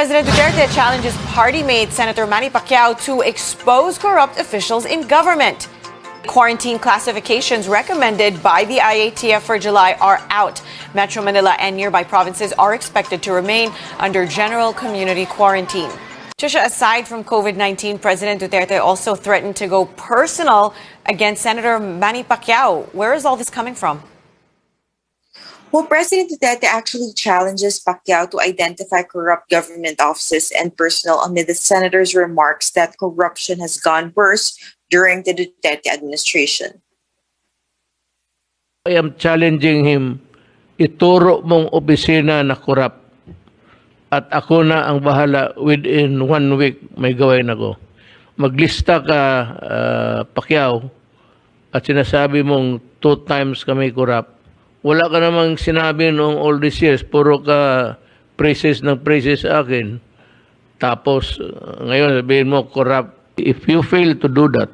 President Duterte challenges party mate Senator Manny Pacquiao to expose corrupt officials in government. Quarantine classifications recommended by the IATF for July are out. Metro Manila and nearby provinces are expected to remain under general community quarantine. Trisha, aside from COVID 19, President Duterte also threatened to go personal against Senator Manny Pacquiao. Where is all this coming from? Well, President Duterte actually challenges Pacquiao to identify corrupt government offices and personnel amid the senator's remarks that corruption has gone worse during the Duterte administration. I am challenging him, ituro mong opisina na corrupt at ako na ang bahala within one week may gawin ako. Maglista ka, uh, Pacquiao, at sinasabi mong two times kami corrupt wala ka namang sinabi noong all these years, puro ka praises ng praises sa akin. Tapos, uh, ngayon sabihin mo, corrupt. If you fail to do that,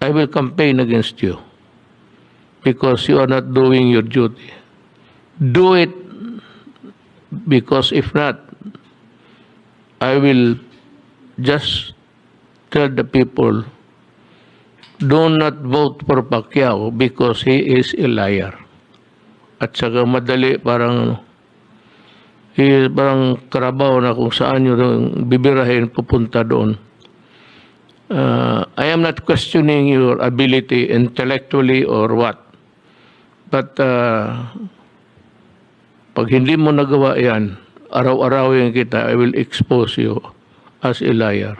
I will campaign against you because you are not doing your duty. Do it because if not, I will just tell the people, do not vote for Pacquiao because he is a liar at saka madali parang eh, parang karabaw na kung saan nyo bibirahin pupunta doon. Uh, I am not questioning your ability intellectually or what. But uh, pag hindi mo nagawa yan, araw-arawin kita, I will expose you as a liar.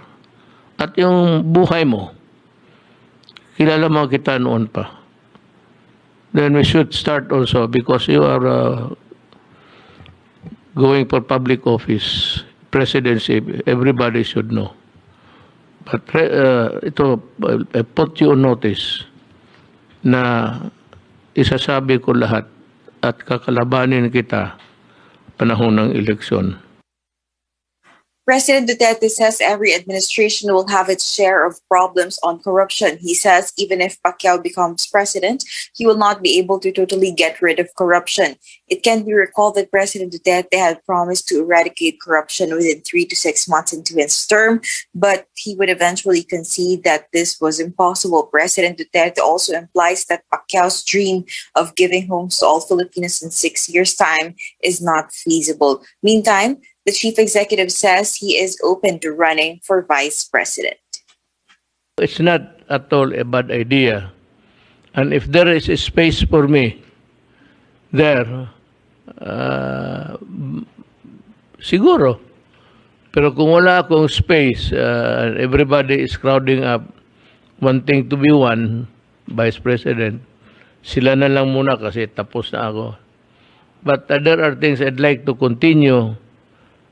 At yung buhay mo, kilala mo kita noon pa then we should start also because you are uh, going for public office, presidency, everybody should know. But uh, ito, I put you on notice na isasabi ko lahat at kakalabanin kita panahon ng eleksyon. President Duterte says every administration will have its share of problems on corruption. He says even if Pacquiao becomes president, he will not be able to totally get rid of corruption. It can be recalled that President Duterte had promised to eradicate corruption within three to six months into his term, but he would eventually concede that this was impossible. President Duterte also implies that Pacquiao's dream of giving homes to all Filipinos in six years' time is not feasible. Meantime, the chief executive says he is open to running for vice president. It's not at all a bad idea. And if there is a space for me there, uh, siguro. Pero kung wala akong space, uh, everybody is crowding up, wanting to be one vice president, sila na lang muna kasi tapos na ako. But uh, there are things I'd like to continue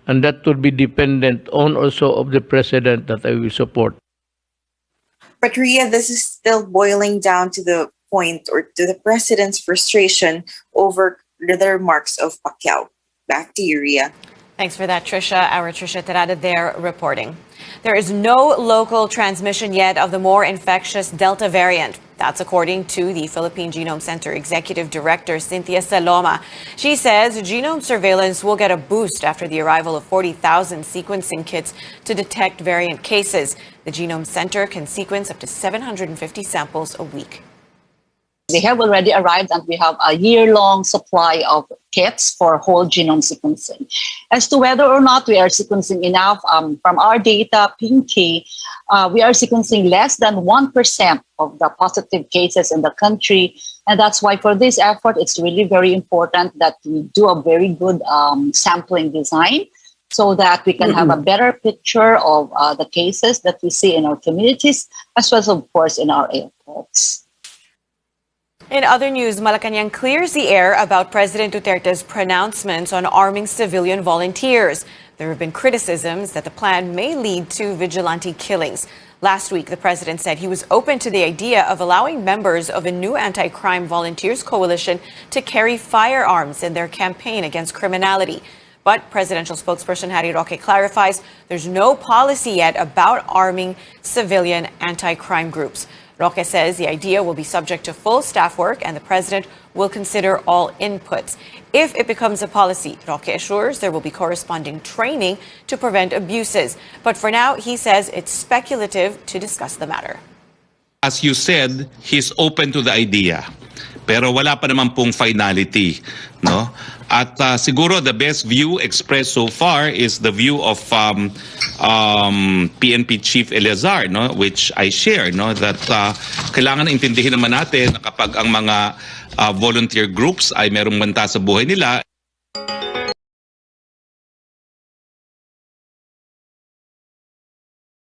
and that will be dependent on also of the president that I will support. But Ria, this is still boiling down to the point or to the president's frustration over the remarks of Pacquiao. Back to you, Ria. Thanks for that, Trisha. Our Trisha Terada there reporting. There is no local transmission yet of the more infectious Delta variant. That's according to the Philippine Genome Center Executive Director Cynthia Saloma. She says genome surveillance will get a boost after the arrival of 40,000 sequencing kits to detect variant cases. The Genome Center can sequence up to 750 samples a week. They have already arrived and we have a year-long supply of kits for whole genome sequencing. As to whether or not we are sequencing enough, um, from our data, Pinky, uh, we are sequencing less than 1% of the positive cases in the country. And that's why for this effort, it's really very important that we do a very good um, sampling design so that we can mm -hmm. have a better picture of uh, the cases that we see in our communities, as well as, of course, in our airports. In other news, Malacanang clears the air about President Duterte's pronouncements on arming civilian volunteers. There have been criticisms that the plan may lead to vigilante killings. Last week, the president said he was open to the idea of allowing members of a new anti crime volunteers coalition to carry firearms in their campaign against criminality. But presidential spokesperson Harry Roque clarifies there's no policy yet about arming civilian anti crime groups. Roque says the idea will be subject to full staff work and the president will consider all inputs. If it becomes a policy, Roque assures there will be corresponding training to prevent abuses. But for now, he says it's speculative to discuss the matter. As you said, he's open to the idea. Pero wala pa naman pong finality, no? At uh, siguro the best view expressed so far is the view of um, um, PNP Chief Eleazar, no? Which I share, no? That uh, kailangan intindihin naman natin na kapag ang mga uh, volunteer groups ay merong banta sa buhay nila,